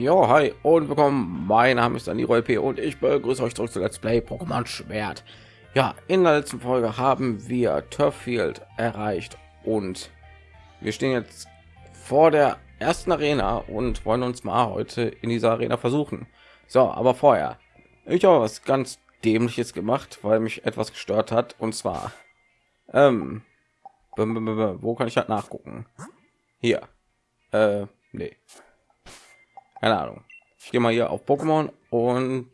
Jo, hi und willkommen. Mein Name ist Dani P und ich begrüße euch zurück zu Let's Play Pokémon Schwert. Ja, in der letzten Folge haben wir Turffield erreicht und wir stehen jetzt vor der ersten Arena und wollen uns mal heute in dieser Arena versuchen. So, aber vorher, ich habe was ganz dämliches gemacht, weil mich etwas gestört hat und zwar, ähm, wo kann ich halt nachgucken? Hier, äh, nee keine ahnung. Ich gehe mal hier auf pokémon und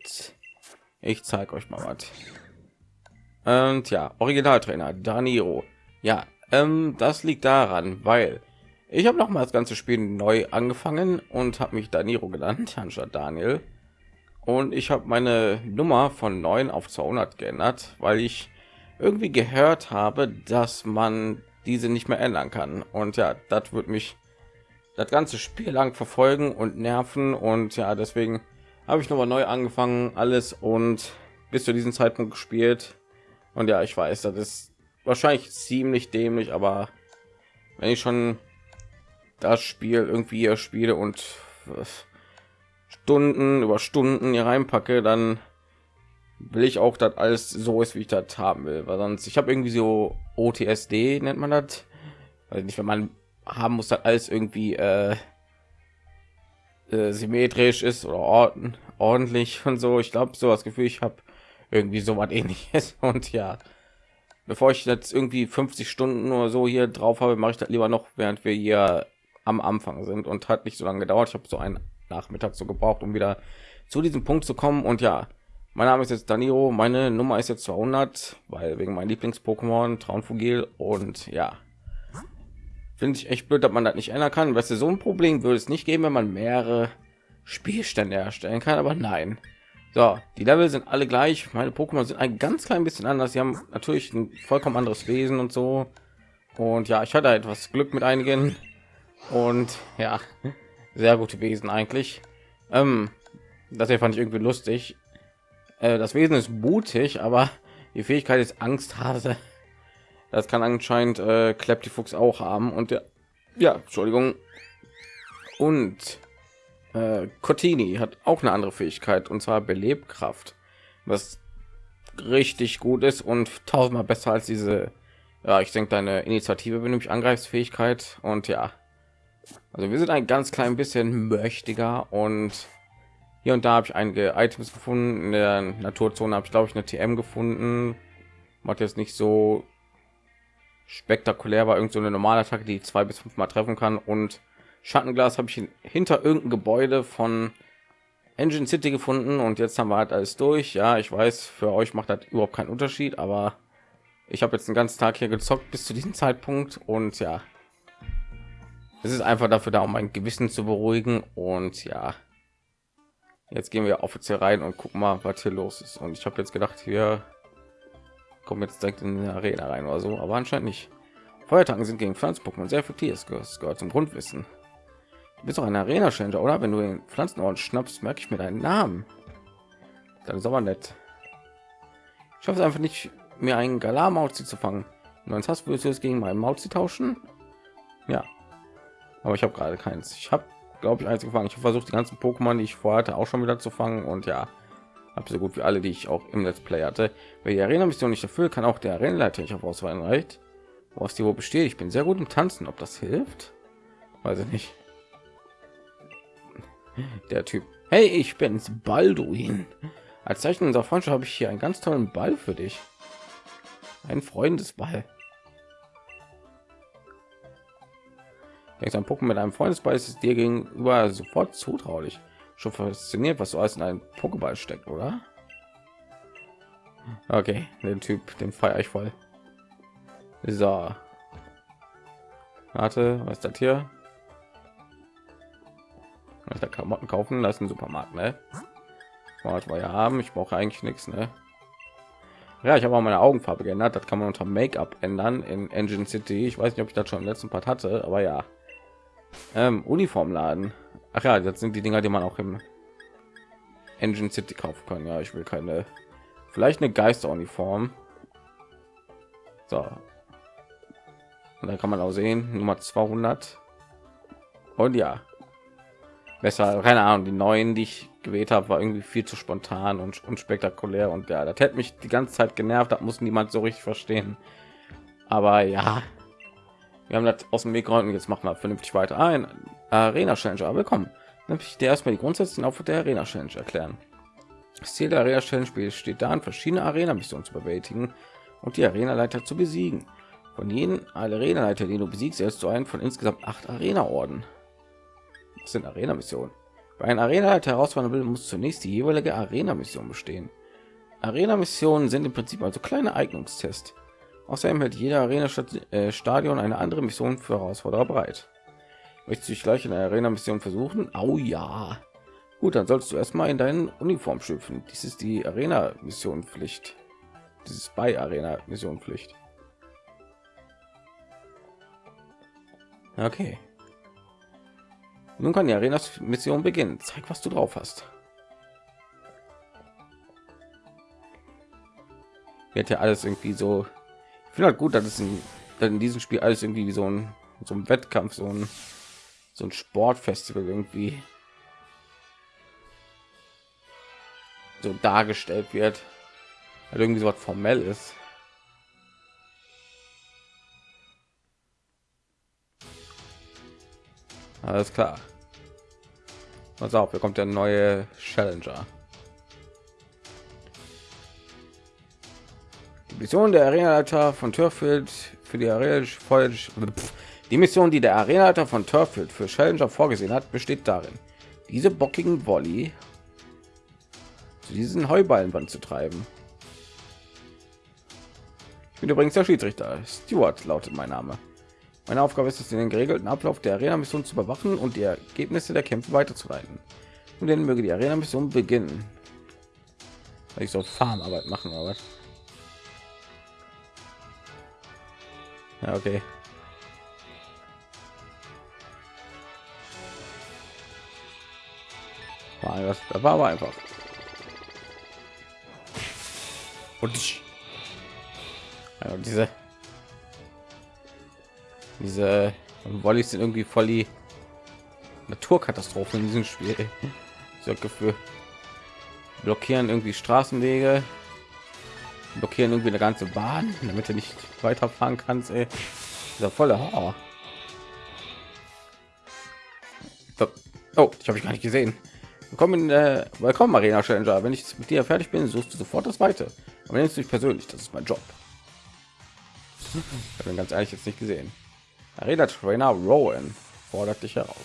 ich zeige euch mal was. Und ja originaltrainer daniro. Ja ähm, das liegt daran weil ich habe noch mal das ganze spiel neu angefangen und habe mich daniro genannt anstatt daniel. Und ich habe meine nummer von 9 auf 200 geändert weil ich irgendwie gehört habe dass man diese nicht mehr ändern kann. Und ja das wird mich das ganze Spiel lang verfolgen und nerven und ja, deswegen habe ich noch mal neu angefangen alles und bis zu diesem Zeitpunkt gespielt. Und ja, ich weiß, das ist wahrscheinlich ziemlich dämlich, aber wenn ich schon das Spiel irgendwie hier spiele und Stunden über Stunden hier reinpacke, dann will ich auch, dass alles so ist, wie ich das haben will, weil sonst ich habe irgendwie so OTSD nennt man das, weil nicht, wenn man haben muss, dass alles irgendwie äh, äh, symmetrisch ist oder orden, ordentlich und so. Ich glaube, so das Gefühl, ich habe irgendwie so was ähnliches. Und ja, bevor ich jetzt irgendwie 50 Stunden oder so hier drauf habe, mache ich das lieber noch, während wir hier am Anfang sind. Und hat nicht so lange gedauert. Ich habe so einen Nachmittag so gebraucht, um wieder zu diesem Punkt zu kommen. Und ja, mein Name ist jetzt Danilo, meine Nummer ist jetzt 200, weil wegen mein Lieblings-Pokémon Traunfugil und ja, finde ich echt blöd, dass man das nicht ändern kann. Weißt du, so ein Problem würde es nicht geben, wenn man mehrere Spielstände erstellen kann, aber nein. So, die Level sind alle gleich. Meine Pokémon sind ein ganz klein bisschen anders. Sie haben natürlich ein vollkommen anderes Wesen und so. Und ja, ich hatte etwas Glück mit einigen. Und ja, sehr gute Wesen eigentlich. Ähm, das hier fand ich irgendwie lustig. Äh, das Wesen ist mutig, aber die Fähigkeit ist Angsthase. Das kann anscheinend äh, Fuchs auch haben und der, ja, Entschuldigung. Und äh, Cortini hat auch eine andere Fähigkeit und zwar Belebkraft, was richtig gut ist und tausendmal besser als diese. Ja, ich denke deine Initiative, wenn du mich und ja. Also wir sind ein ganz klein bisschen mächtiger und hier und da habe ich einige Items gefunden. In der Naturzone habe ich glaube ich eine TM gefunden. Macht jetzt nicht so spektakulär war irgend so eine normale Attacke, die zwei bis fünf Mal treffen kann und Schattenglas habe ich hinter irgendein Gebäude von Engine City gefunden und jetzt haben wir halt alles durch. Ja, ich weiß, für euch macht das überhaupt keinen Unterschied, aber ich habe jetzt den ganzen Tag hier gezockt bis zu diesem Zeitpunkt und ja, es ist einfach dafür da, um mein Gewissen zu beruhigen und ja, jetzt gehen wir offiziell rein und gucken mal, was hier los ist. Und ich habe jetzt gedacht, hier kommen jetzt direkt in die Arena rein oder so, aber anscheinend nicht. Feuertanken sind gegen Pflanzen-Pokémon sehr effektiv. Das gehört zum Grundwissen. Du bist doch ein Arena-Changer, oder? Wenn du den Pflanzenorden schnappst, merke ich mir deinen Namen. Dann ist aber nett. Ich schaffe es einfach nicht, mir einen Galar-Mauzi zu fangen. Und sonst hast du es gegen meinen Mauzi tauschen? Ja. Aber ich habe gerade keins. Ich habe, glaube ich, eins gefangen. Ich habe versucht, die ganzen Pokémon, die ich vorher hatte, auch schon wieder zu fangen. Und ja, habe so gut wie alle, die ich auch im Let's Play hatte. Wer die Arena-Mission nicht erfüllt, kann auch der Arenaleiter nicht auf Auswahl reicht. Woraus die wo besteht. Ich bin sehr gut im Tanzen. Ob das hilft? Weiß ich nicht. Der Typ. Hey, ich bin's, Balduin. Als Zeichen unserer Freundschaft habe ich hier einen ganz tollen Ball für dich. Ein Freundesball. Wenn ein Pokémon mit einem Freundesball ist es dir gegenüber sofort zutraulich schon fasziniert, was so alles in einem Pokéball steckt, oder? Okay, den Typ, den feiere ich voll. So. Warte, was ist das hier? Ich da Klamotten kaufen lassen, Supermarkt, ne? Was wir haben, ich brauche eigentlich nichts, ne? Ja, ich habe auch meine Augenfarbe geändert. Das kann man unter Make-up ändern in Engine City. Ich weiß nicht, ob ich das schon im letzten Part hatte, aber ja. Ähm, Uniformladen. Ach ja, das sind die Dinger, die man auch im Engine City kaufen kann. Ja, ich will keine, vielleicht eine Geisteruniform. So. Und dann kann man auch sehen, Nummer 200. Und ja, besser. Keine Ahnung, die neuen, die ich gewählt habe, war irgendwie viel zu spontan und unspektakulär und ja, das hätte mich die ganze Zeit genervt. Das muss niemand so richtig verstehen. Aber ja, wir haben das aus dem Weg geräumt. Jetzt machen wir vernünftig weiter. Ein Arena Challenger, willkommen. Dann ich dir erstmal die grundsätzlichen auf der Arena Challenge erklären. Das Ziel der Arena Challenge steht darin, verschiedene Arena-Missionen zu bewältigen und die Arena-Leiter zu besiegen. Von jedem Arena-Leiter, den du besiegst, erst du einen von insgesamt acht Arena-Orden. Das sind Arena-Missionen. Bei einer Arena-Leiter herausfordern will, muss zunächst die jeweilige Arena-Mission bestehen. Arena-Missionen sind im Prinzip also kleine Eignungstests. Außerdem hält jeder Arena-Stadion äh, eine andere Mission für Herausforderer bereit. Möchtest du dich gleich in der Arena-Mission versuchen? Oh ja. Gut, dann solltest du erstmal in deinen Uniform schlüpfen. Dies ist die Arena-Mission Pflicht. Dieses bei Arena-Mission Pflicht. Okay. Nun kann die Arena-Mission beginnen. Zeig, was du drauf hast. Wird ja alles irgendwie so. Ich finde halt gut, dass es in, dass in diesem Spiel alles irgendwie wie so ein so ein Wettkampf, so ein so ein Sportfestival irgendwie so dargestellt wird, halt irgendwie so was formell ist. Alles klar. Pass auf, hier kommt der neue Challenger. Die Mission der Arenaleiter von Turfield für die Arena die Mission, die der Arenaleiter von Turfield für Challenger vorgesehen hat, besteht darin, diese bockigen Volley zu diesen Heuballenband zu treiben. Ich bin übrigens der Schiedsrichter. Stuart lautet mein Name. Meine Aufgabe ist es, den geregelten Ablauf der Arena-Mission zu überwachen und die Ergebnisse der Kämpfe weiterzuleiten. Und dann möge die Arena-Mission beginnen. Ich soll Farmarbeit machen, aber ja, okay. War das, das war aber einfach. Und ich, ja, diese diese Wollis sind irgendwie voll die Naturkatastrophen in diesem Spiel. So Gefühl blockieren irgendwie Straßenwege, blockieren irgendwie eine ganze Bahn, damit du nicht weiterfahren kannst. Ey. Dieser volle Horror. Oh, ich habe ich gar nicht gesehen. Willkommen, äh, willkommen Arena Challenger. Wenn ich mit dir fertig bin, suchst du sofort das Weite. Aber nennst du dich persönlich, das ist mein Job. Ich habe ganz ehrlich jetzt nicht gesehen. Arena Trainer Rowan fordert dich heraus.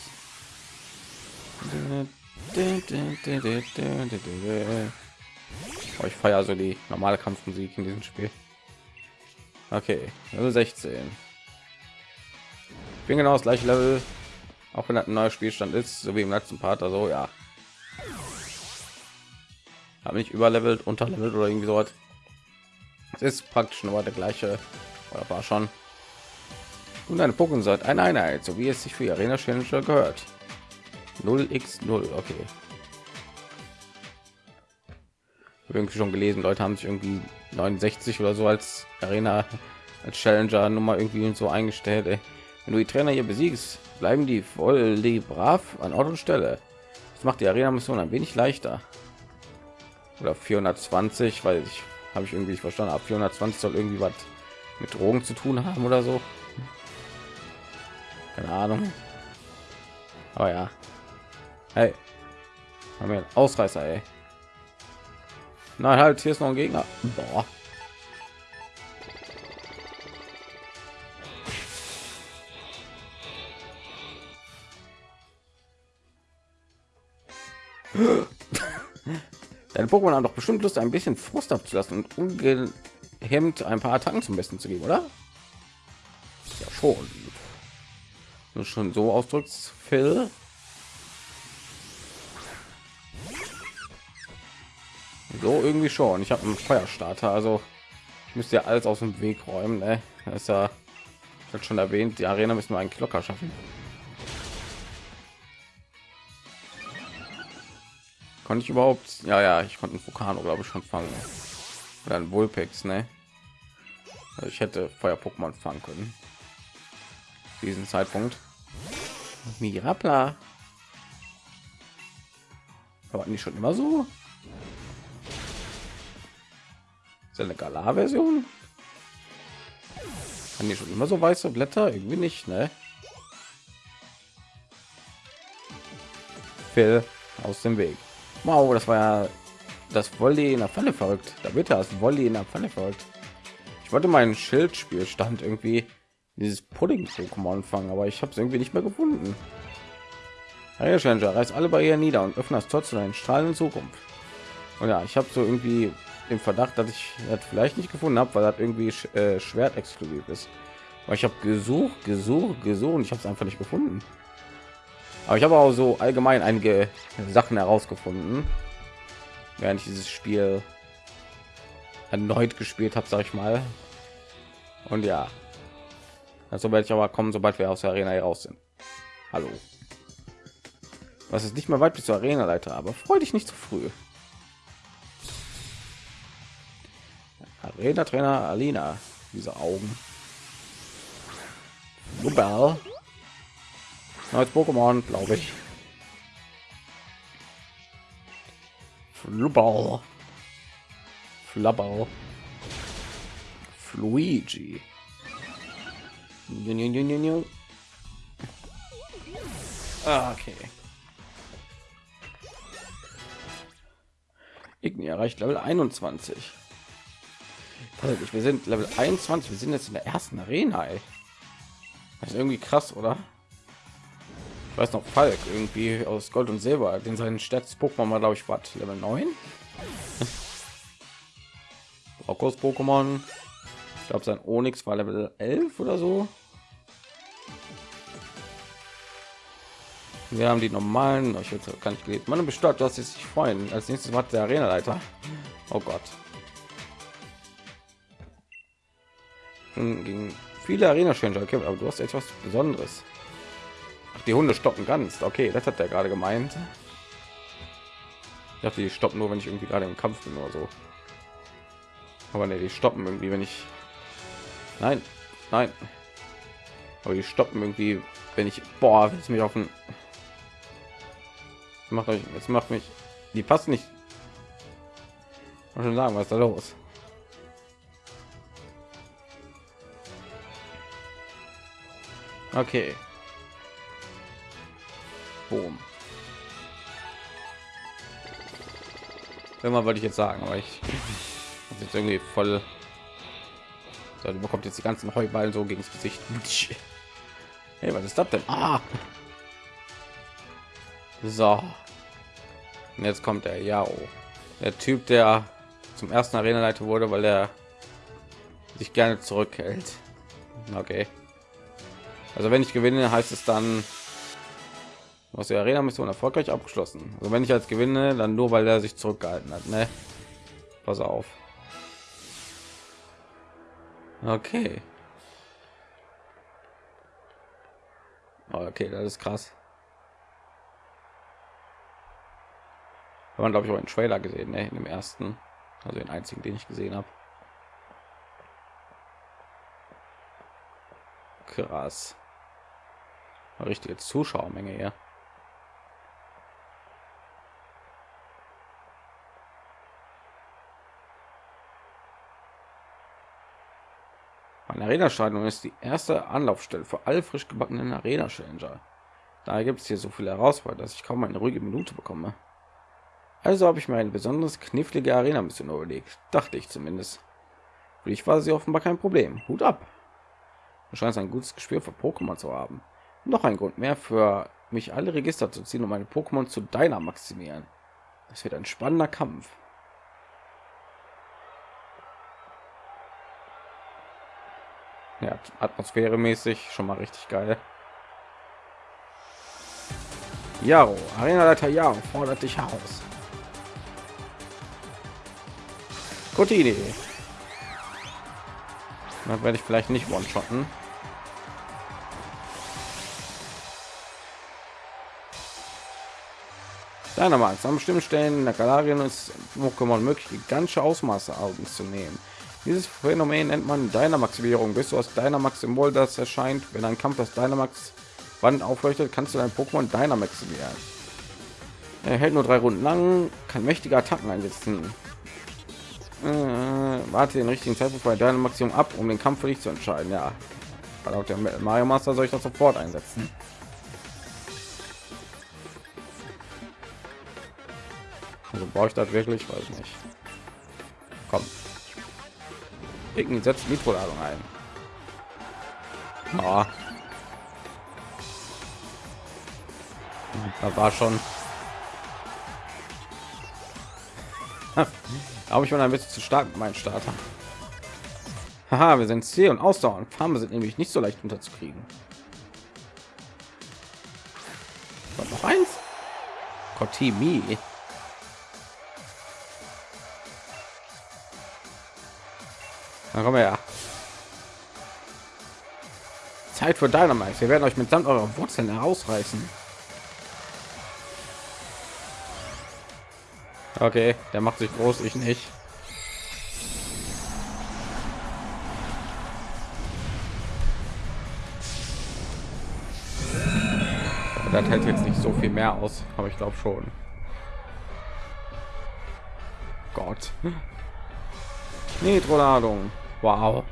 Ich feiere so die normale Kampfmusik in diesem Spiel. Okay, Level 16. Ich bin genau das gleiche Level, auch wenn das ein neuer Spielstand ist, so wie im letzten Part. Also ja, habe ich überlevelt, unterlevelt oder irgendwie so was. Es ist praktisch nur der gleiche, oder war schon und eine Pokémon sagt eine Einheit, so wie es sich für Arena Challenger gehört. 0x0, okay. Irgendwie schon gelesen, Leute haben sich irgendwie 69 oder so als Arena als Challenger Nummer irgendwie so eingestellt. Ey. Wenn du die Trainer hier besiegst, bleiben die voll die brav an Ort und Stelle. Das macht die Arena Mission ein wenig leichter. Oder 420, weil ich habe ich irgendwie verstanden. Ab 420 soll irgendwie was mit Drogen zu tun haben oder so keine ahnung aber ja hey haben wir einen ausreißer ey. nein halt hier ist noch ein gegner Boah. Deine Pokémon haben doch bestimmt Lust, ein bisschen Frust abzulassen und ungehemmt ein paar Attacken zum Besten zu geben, oder? Ja, schon du schon so ausdrückst, Phil. So irgendwie schon. Ich habe einen Feuerstarter, also ich müsste ja alles aus dem Weg räumen. Ne? Das ist ja schon erwähnt, die Arena müssen wir einen Klocker schaffen. Konnte ich überhaupt? Ja, ja, ich konnte einen Vulkan, glaube ich, schon fangen. Ein Vulpix, ne? Also ich hätte Feuer-Pokémon fangen können diesen Zeitpunkt. Mirapla. Aber nicht schon immer so? Ist eine Galar-Version? Kann die schon immer so weiße Blätter? Irgendwie nicht, ne? Phil aus dem Weg. Wow, das war ja das Volley in der Pfanne verrückt. Da wird das Volley in der Pfanne verrückt. Ich wollte meinen Schildspielstand irgendwie dieses Pudding-Pokémon fangen, aber ich habe es irgendwie nicht mehr gefunden. Hey, Challenger, reiß alle Barrieren nieder und öffne das Tor zu deinen strahlenden Zukunft. Und ja, ich habe so irgendwie den Verdacht, dass ich das vielleicht nicht gefunden habe, weil das irgendwie äh, Schwert exklusiv ist. Aber ich habe gesucht, gesucht, gesucht und ich habe es einfach nicht gefunden. Aber ich habe auch so allgemein einige Sachen herausgefunden, während ich dieses Spiel erneut gespielt habe, sage ich mal. Und ja, also werde ich aber kommen, sobald wir aus der Arena heraus sind. Hallo. Was ist nicht mehr weit bis zur Arena Leiter, aber freu dich nicht zu früh. Arena Trainer Alina, diese Augen. Lubel. Neues Pokémon, glaube ich. Flubau. Flabau. Fluigi. Ah, okay. Igni erreicht Level 21. Wir sind Level 21. Wir sind jetzt in der ersten Arena. Ey. Das ist irgendwie krass, oder? Weiß noch Falk irgendwie aus Gold und Silber, den seinen stärkstes Pokémon mal glaube ich war Level 9. Rockos Pokémon. Ich glaube sein Onyx war Level 11 oder so. Wir haben die normalen. Ich jetzt kann ich gelesen. Man bestellt, dass sie sich freuen. Als nächstes war der Arena-Leiter. Oh Gott. Gegen viele Arena-Changer. Okay, aber du hast etwas Besonderes. Ach, die Hunde stoppen ganz. Okay, das hat er gerade gemeint. Ich dachte, die stoppen nur, wenn ich irgendwie gerade im Kampf bin oder so. Aber ne, die stoppen irgendwie, wenn ich... Nein, nein. Aber die stoppen irgendwie, wenn ich... Boah, jetzt mich auf den macht euch jetzt macht mich die passt nicht schon sagen was da los okay Boom. Immer wollte ich jetzt sagen, aber ich jetzt irgendwie voll. So, bekommt jetzt die ganzen Heuballen so gegen das Gesicht. Hey, was ist das denn? Ah. So. Und jetzt kommt der Yao. Der Typ, der zum ersten Arena-Leiter wurde, weil er sich gerne zurückhält. Okay. Also wenn ich gewinne, heißt es dann, was die Arena-Mission erfolgreich abgeschlossen. Also wenn ich als gewinne, dann nur, weil er sich zurückgehalten hat. Ne? Pass auf. Okay. Okay, das ist krass. Man glaube ich auch einen Trailer gesehen, ne? in dem ersten, also den einzigen, den ich gesehen habe. Krass. Richtige Zuschauermenge hier. Eine Arena-Stadion ist die erste Anlaufstelle für alle frisch gebackenen Arena-Challenger. Da gibt es hier so viele Herausforderungen, dass ich kaum eine ruhige Minute bekomme. Also habe ich mir ein besonderes knifflige Arena-Mission überlegt, dachte ich zumindest. Für dich war sie offenbar kein Problem. Hut ab. Du scheinst ein gutes Gespür für Pokémon zu haben. Noch ein Grund mehr für mich alle Register zu ziehen, um meine Pokémon zu deiner maximieren. Das wird ein spannender Kampf. Ja, Atmosphäre mäßig schon mal richtig geil. Jaro, Arena-Leiter Jaro fordert dich heraus. Gute Idee. Dann werde ich vielleicht nicht one-shotten. Meinung an bestimmten Stellen in der Galarien ist Pokémon möglich, gigantische Ausmaße Augen zu nehmen. Dieses Phänomen nennt man Dynamaximierung. Bis du aus Dynamax-Symbol, das erscheint, wenn ein Kampf das Dynamax Wand aufleuchtet, kannst du dein Pokémon Dynamaximieren. Er hält nur drei Runden lang, kann mächtige Attacken einsetzen. Äh, warte den richtigen Zeitpunkt bei deinem Maximum ab, um den Kampf für dich zu entscheiden. Ja, weil auch der Mario Master soll ich das sofort einsetzen. Also brauche ich das wirklich, weiß nicht. Komm. Irgendwie setzt Mikroladung ein. Oh. Da war schon. Aber ich bin ein bisschen zu stark mit meinem Starter. Haha, wir sind C und Ausdauer und Farben sind nämlich nicht so leicht unterzukriegen. Noch eins? Kotimi. Dann kommen wir ja. Zeit für Dynamite. Wir werden euch mit mitsamt eurer Wurzeln herausreißen. Okay, der macht sich groß, ich nicht. Das hält jetzt nicht so viel mehr aus, aber ich glaube schon. Gott. Nitro-Ladung. Wow.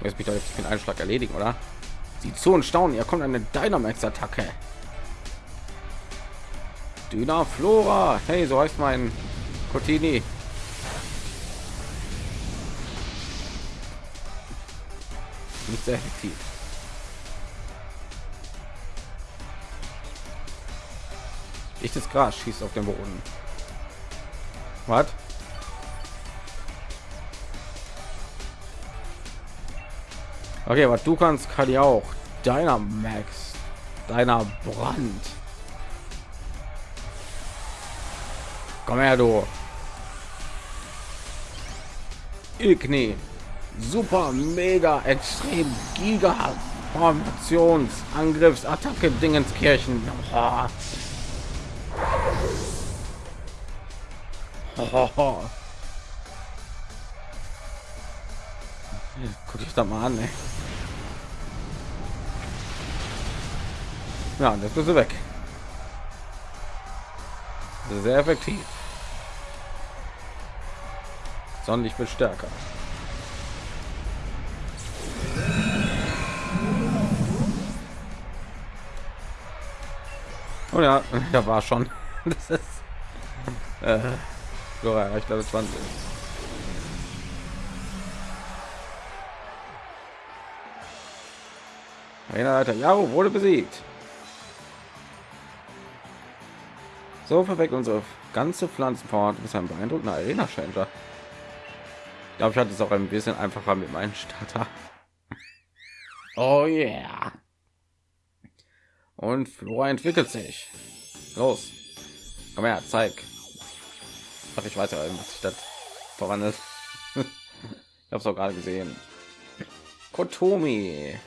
Jetzt mich doch jetzt den Einschlag erledigen, oder? Sie zu und staunen, ihr kommt eine Dynamax-Attacke. Dyna Flora. Hey, so heißt mein Cotini. Nicht sehr effektiv. Echtes Gras schießt auf den Boden. Was? Okay, was du kannst, kann ich auch. Deiner Max, deiner Brand. Komm her, du. Igni. Super, mega, extrem, giga, Formations, Angriffs, Attacke, Dingenskirchen. Oh. Oh. Guck ich da mal an, ey. Ja, das bist du weg. Sehr effektiv. Sonderlich viel stärker. Oh ja, da war schon. Das ist äh, erreicht Level 20. Alter, Jaro wurde besiegt. So verweckt unsere ganze Pflanzenform. Du bist ein beeindruckender Arena Changer. Ich glaube, ich hatte es auch ein bisschen einfacher mit meinem Starter. Oh yeah. Und Flora entwickelt sich. Los. Komm her, zeig. Ach, ich weiß ja, was ich das voran ist. ich habe es auch gerade gesehen. Kotomi.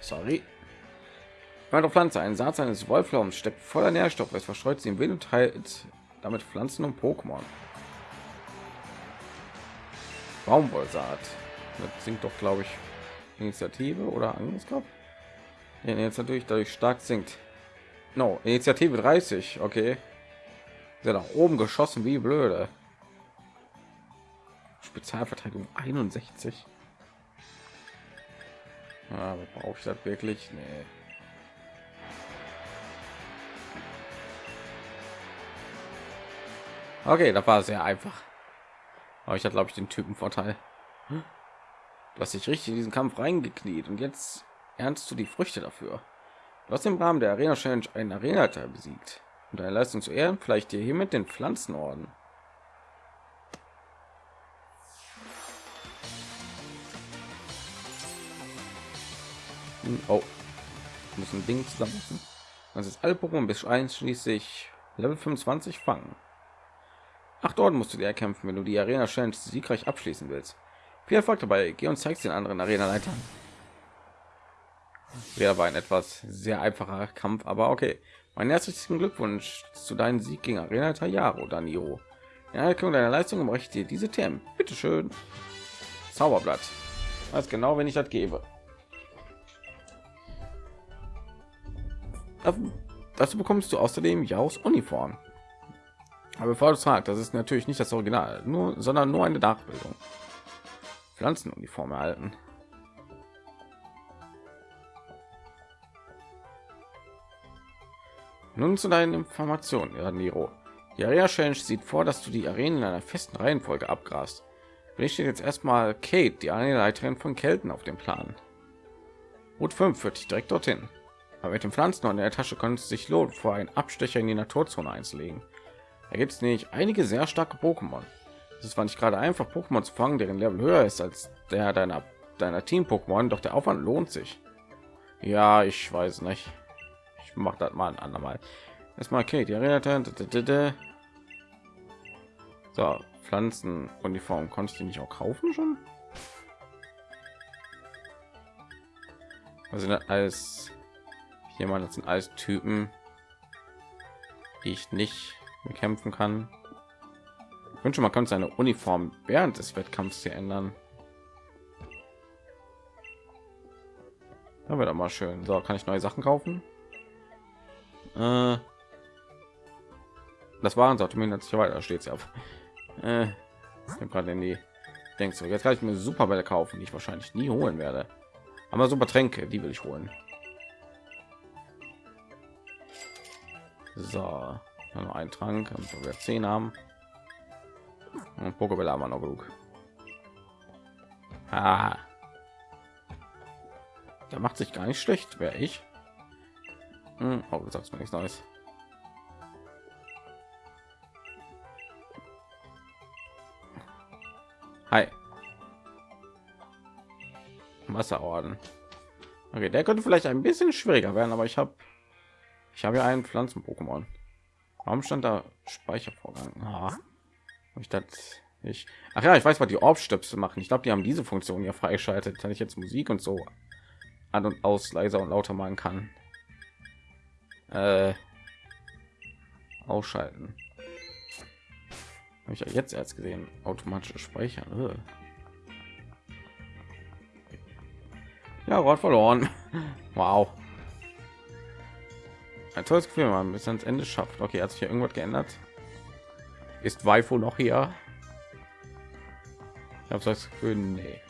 Sorry. Meine Pflanze, ein Saat eines Wolflaums steckt voller Nährstoffe. Es verstreut sie im Wind und teilt damit Pflanzen und Pokémon. Baumwollsaat. Das sinkt doch, glaube ich, Initiative oder Angriffskraft. Ja, jetzt natürlich dadurch stark sinkt. No, Initiative 30, okay. Ja nach oben geschossen wie blöde. Spezialverteidigung 61. Ja, brauche ich das wirklich? Nee. Okay, das war sehr einfach. Aber ich hatte, glaube ich, den Typen Vorteil. Du hast dich richtig in diesen Kampf reingekniet und jetzt ernst du die Früchte dafür. Du hast im Rahmen der Arena Challenge einen Arena Teil besiegt und deine Leistung zu ehren, vielleicht dir hiermit den Pflanzenorden. Oh, muss ein Ding zusammen. Das ist alle Pokémon bis einschließlich Level 25 fangen. Acht Orden musst du dir erkämpfen, wenn du die Arena Challenge siegreich abschließen willst. Viel Erfolg dabei. Geh und zeigst den anderen Arena-Leitern. Wäre aber ein etwas sehr einfacher Kampf, aber okay. Mein herzlichen Glückwunsch zu deinem Sieg gegen Arena Tayaro, Daniro. In Anerkennung deiner Leistung ich dir diese Themen. Bitte schön. Zauberblatt. weiß genau, wenn ich das gebe. Dazu bekommst du außerdem Jaus Uniform. Aber bevor du fragst, das ist natürlich nicht das Original, nur, sondern nur eine Nachbildung. Pflanzenuniform erhalten. Nun zu deinen Informationen, Niro. Die Area Challenge sieht vor, dass du die Arenen in einer festen Reihenfolge abgrast. Für steht jetzt erstmal Kate, die Arenaleiterin von Kelten, auf dem Plan. Route 5 führt dich direkt dorthin. Aber mit den Pflanzen in der Tasche könnte es sich lohnen, vor einen Abstecher in die Naturzone einzulegen. Da gibt es nicht einige sehr starke Pokémon. Es ist zwar nicht gerade einfach, Pokémon zu fangen, deren Level höher ist als der deiner deiner Team-Pokémon, doch der Aufwand lohnt sich. Ja, ich weiß nicht. Ich mache das mal ein andermal. Erstmal okay, die Arena. So, Pflanzenuniform konnte ich die nicht auch kaufen schon? Also als jemand sind als Typen, die ich nicht bekämpfen kann. Ich wünsche, man kann seine Uniform während des Wettkampfs hier ändern. Da wird aber schön. So, kann ich neue Sachen kaufen? Äh, das waren Sortiment sich weiter steht es ja. Äh, gerade in die denkst du jetzt kann ich mir Superbälle kaufen, die ich wahrscheinlich nie holen werde. Aber super Tränke, die will ich holen. So, noch ein Trank, wir zehn haben. Und Pokéball haben wir noch genug. Ah. Der macht sich gar nicht schlecht, wäre ich. Hm, oh, du sagst mir nichts Neues. Hi. Wasserorden. Okay, der könnte vielleicht ein bisschen schwieriger werden, aber ich habe ich habe ja einen Pflanzen-Pokémon. Warum stand da Speichervorgang? Ah, ich das ich ach ja, ich weiß, was die Orbstöpsel machen. Ich glaube, die haben diese Funktion ja freigeschaltet, wenn ich jetzt Musik und so an und aus leiser und lauter machen kann. Äh, ausschalten. Habe ich ja jetzt erst gesehen. Automatische Speichern. Ja, Rot verloren. Wow. Ein tolles Gefühl, man bis ans Ende schafft. Okay, hat sich hier irgendwas geändert? Ist Waifu noch hier? Ich habe das Gefühl, nee.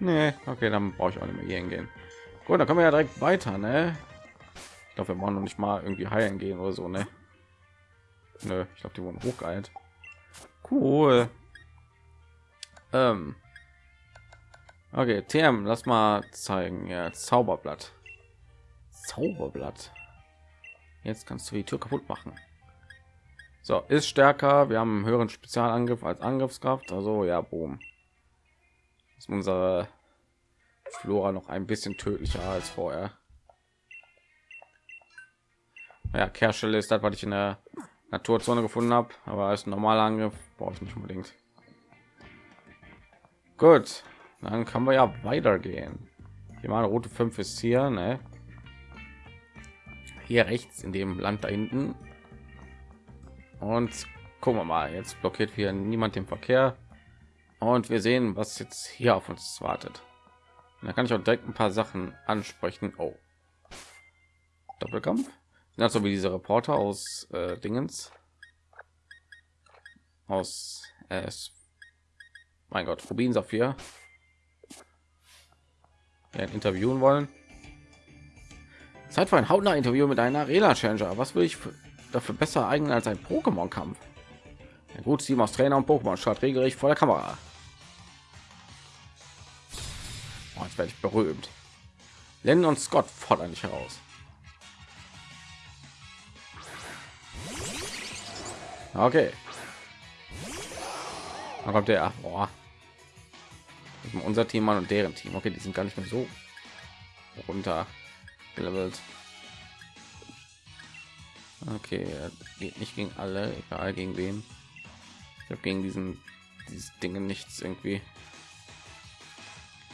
Nee, okay, dann brauche ich auch nicht mehr hier hingehen. Gut, dann können wir ja direkt weiter, ne? Ich glaube, wir wollen noch nicht mal irgendwie heilen gehen oder so, ne? Nö, ich glaube, die wurden hochgeeilt. Cool. Ähm. Okay, TM, lass mal zeigen. Ja, Zauberblatt. Zauberblatt. Jetzt kannst du die Tür kaputt machen. So, ist stärker. Wir haben einen höheren Spezialangriff als Angriffskraft. Also ja, boom. Ist unsere Flora noch ein bisschen tödlicher als vorher. Ja, Kehrstelle ist das, was ich in der Naturzone gefunden habe, aber als normaler Angriff brauche ich nicht unbedingt. Gut, dann kann wir ja weitergehen. Hier mal Route 5 ist hier, ne? Hier rechts in dem Land da hinten. Und gucken wir mal, jetzt blockiert hier niemand den Verkehr. Und wir sehen, was jetzt hier auf uns wartet. da kann ich auch direkt ein paar Sachen ansprechen. Oh. Doppelkampf. Ja, so wie diese Reporter aus äh, Dingens. Aus äh, mein Gott, Rubin Saphir interviewen wollen. Zeit für ein hautnah Interview mit einer Arena Challenger. Was will ich dafür besser eignen als ein Pokémon Kampf? Ja, gut, Team aus Trainer und Pokémon statt regelrecht vor der Kamera. Oh, jetzt werde ich berühmt. Len und Scott fordern dich heraus. Okay. Dann kommt der. Boah unser Team an und deren Team. Okay, die sind gar nicht mehr so runter gelevelt. Okay, geht nicht gegen alle, egal gegen wen. Ich habe gegen diesen dieses Dinge nichts irgendwie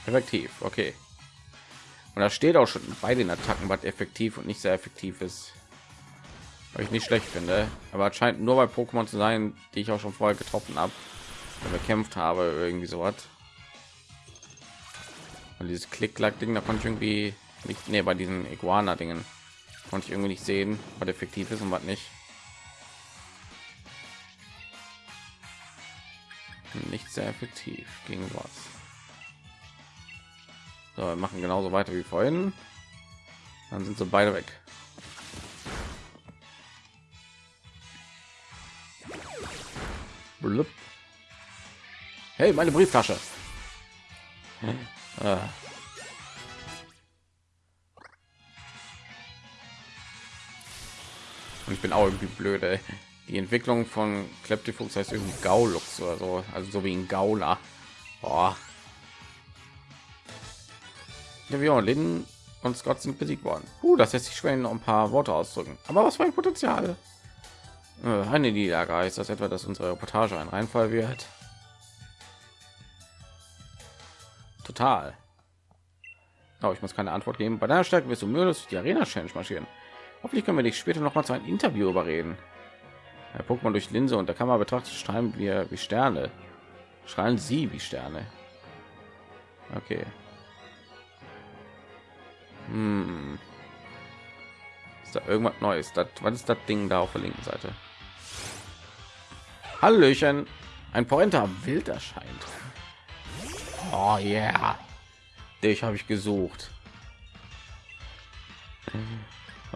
effektiv. Okay. Und da steht auch schon bei den Attacken, was effektiv und nicht sehr effektiv ist. Was ich nicht schlecht finde, aber scheint nur bei Pokémon zu sein, die ich auch schon vorher getroffen habe. bekämpft habe, irgendwie so was. Und dieses Klick-Klack-Ding, da konnte ich irgendwie nicht, nee, bei diesen Iguana-Dingen konnte ich irgendwie nicht sehen, was effektiv ist und was nicht. Nicht sehr effektiv gegen was. So, wir machen genauso weiter wie vorhin. Dann sind sie beide weg. Blub. Hey, meine Brieftasche. Ah. Und ich bin auch irgendwie blöde. Die Entwicklung von Kleptifuchs heißt irgendwie Gaulux oder so, also so wie ein Gauler. Boah. Ja, wir Lin und Scott sind besiegt worden. Uh, das lässt sich schwer noch ein paar Worte ausdrücken. Aber was für ein Potenzial. Äh, eine Niederlage ist das etwa, dass unsere Reportage ein Reinfall wird. Total. Aber ich muss keine Antwort geben. Bei deiner Stärke wirst du mühelos die Arena Challenge marschieren. Hoffentlich können wir dich später noch mal zu einem Interview überreden. Herr Pokémon durch Linse und der Kamera betrachtet strahlen wir wie Sterne. Strahlen sie wie Sterne. Okay. Hm. Ist da irgendwas Neues? Das, was ist das Ding da auf der linken Seite? Hallöchen. Ein Pointer wild erscheint. Oh yeah. Dich habe ich gesucht.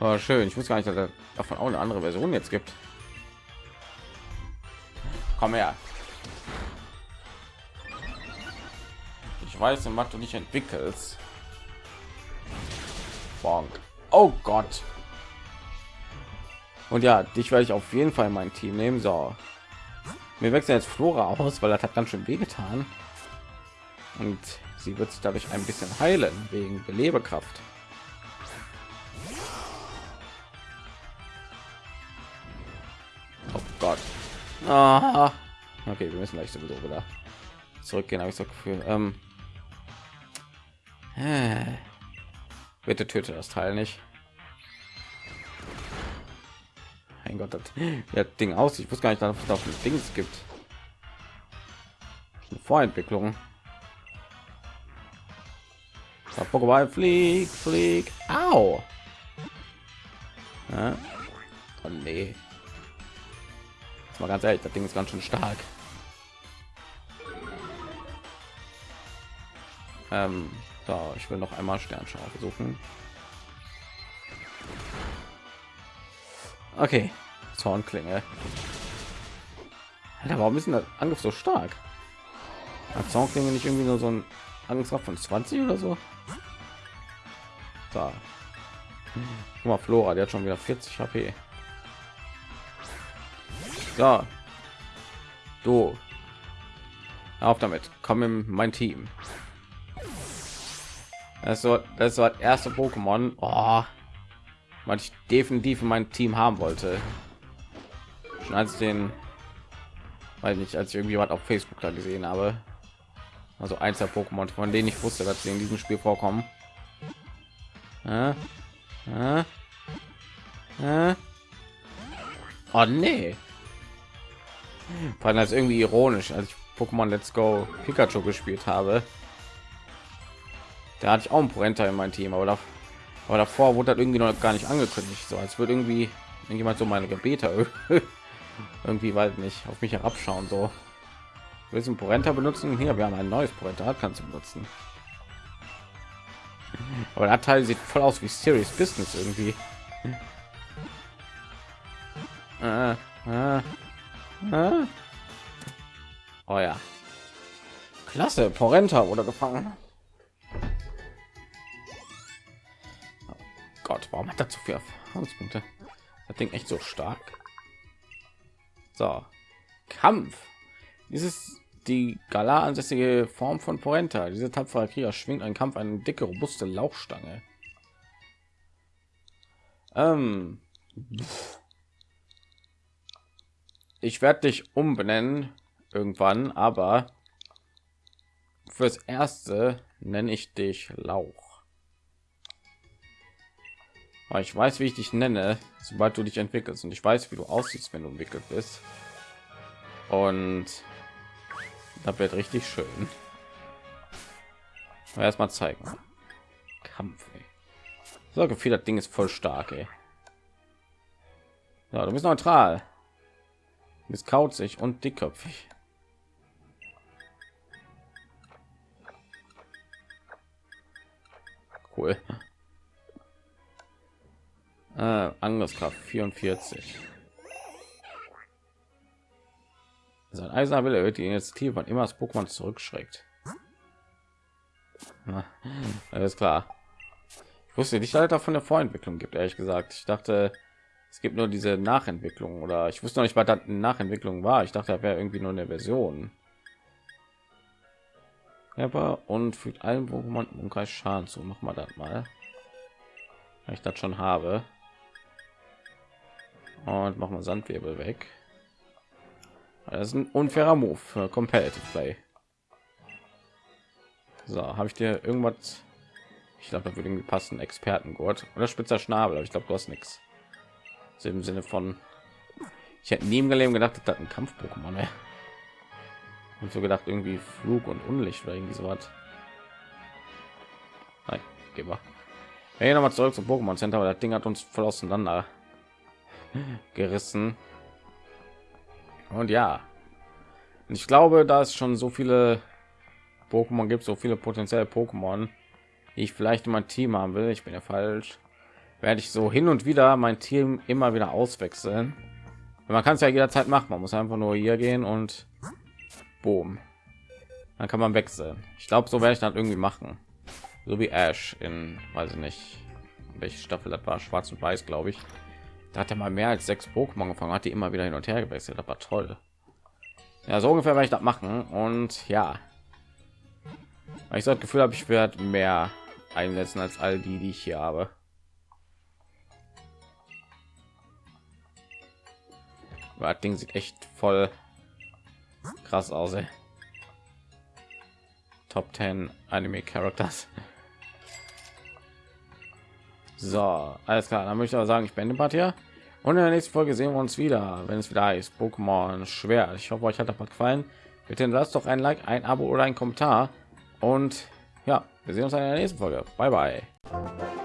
Oh, schön. Ich muss gar nicht, dass davon auch eine andere Version jetzt gibt. Komm her. Ich weiß, was du nicht entwickelst. Bonk. Oh Gott. Und ja, dich werde ich auf jeden Fall mein Team nehmen. So, wir wechseln jetzt Flora aus, weil das hat ganz schön wehgetan. Und sie wird sich dadurch ein bisschen heilen wegen Belebekraft. Oh Gott. Ah. Okay, wir müssen gleich sowieso wieder zurückgehen, habe ich so Gefühl. Ähm, äh, bitte töte das Teil nicht. Mein Gott, das, das Ding aus. Ich wusste gar nicht, dass es auf ein Ding gibt. Eine Vorentwicklung. Pokéball flieg, flieg. Au. Ja. Oh nee. Jetzt mal ganz ehrlich, das Ding ist ganz schön stark. Ähm, so, ich will noch einmal Sternschau versuchen. Okay, Zornklinge. Alter, warum ist denn der Angriff so stark? Hat Zornklinge nicht irgendwie nur so ein Angriff von 20 oder so? Da. Guck mal, Flora, der hat schon wieder 40 HP. So. Du. Auf damit. Komm in mein Team. Das so das war das erste Pokémon. Oh was ich definitiv in mein Team haben wollte. Schon als den, weil nicht, als ich irgendwie was auf Facebook da gesehen habe. Also eins der Pokémon, von denen ich wusste, dass sie in diesem Spiel vorkommen. Äh, äh. Oh nee. Vor allem als irgendwie ironisch, als ich Pokémon Let's Go Pikachu gespielt habe. Da hatte ich auch ein Porenta in mein Team, aber da aber davor wurde das irgendwie noch gar nicht angekündigt so als würde irgendwie jemand so meine gebete irgendwie weil nicht auf mich herabschauen so willst du porenta benutzen hier wir haben ein neues porenta kannst du benutzen aber der teil sieht voll aus wie serious business irgendwie äh, äh, äh. oh ja klasse porenta wurde gefangen Gott, warum hat er zu viel Erfahrungspunkte? Das Ding echt so stark. So, Kampf. Dieses die Gala ansässige Form von Porenta. Diese tapfere Krieger schwingt ein Kampf eine dicke, robuste Lauchstange. Ähm, ich werde dich umbenennen irgendwann, aber fürs erste nenne ich dich Lauch. Aber ich weiß, wie ich dich nenne, sobald du dich entwickelst und ich weiß, wie du aussiehst, wenn du entwickelt bist. Und Das wird richtig schön. Erstmal zeigen. Kampf. Ey. So gefühl, das Ding ist voll stark. Ey. Ja, du bist neutral. Du bist kauzig und dickköpfig. Cool. Äh, Angriffskraft 44. Sein eiserner Wille erhöht die Initiative, wann immer das Pokémon zurückschreckt. Alles klar. Ich wusste nicht, dass es von der Vorentwicklung gibt, ehrlich gesagt. Ich dachte, es gibt nur diese Nachentwicklung oder ich wusste noch nicht, was das eine Nachentwicklung war. Ich dachte, da wäre irgendwie nur eine Version. Aber und fügt allen Pokémon im Umkreis Schaden zu. Machen wir das mal. Weil ich das schon habe. Und machen wir Sandwirbel weg. Das ist ein unfairer Move für Competitive Play. So, habe ich dir irgendwas? Ich glaube, da würde irgendwie passen. Expertengurt oder spitzer Schnabel. Aber ich glaube, du hast nichts. Also Im Sinne von, ich hätte nie im Leben gedacht, dass das ein Kampf-Pokémon wäre. Und so gedacht, irgendwie Flug und Unlicht oder irgendwie so was. Nein, gehen wir. Hey, noch mal zurück zum Pokémon Center, weil das Ding hat uns voll auseinander gerissen. Und ja, ich glaube, da es schon so viele Pokémon gibt, so viele potenzielle Pokémon, die ich vielleicht in mein Team haben will. Ich bin ja falsch. Werde ich so hin und wieder mein Team immer wieder auswechseln. Man kann es ja jederzeit machen. Man muss einfach nur hier gehen und boom. Dann kann man wechseln. Ich glaube, so werde ich dann irgendwie machen. So wie Ash in, weiß ich nicht, welche Staffel das war, Schwarz und Weiß, glaube ich. Da hat er mal mehr als sechs Pokémon gefangen, hat die immer wieder hin und her gewechselt. War toll. Ja, so ungefähr werde ich das machen. Und ja, ich so das Gefühl habe, ich werde mehr einsetzen als all die, die ich hier habe. Das Ding sieht echt voll krass aus. Ey. Top 10 Anime Characters. So, alles klar. Dann möchte ich aber sagen, ich beende Part hier. Und in der nächsten Folge sehen wir uns wieder, wenn es wieder ist. Pokémon schwer. Ich hoffe, euch hat das gefallen. Bitte lasst doch ein Like, ein Abo oder ein Kommentar. Und ja, wir sehen uns in der nächsten Folge. Bye bye.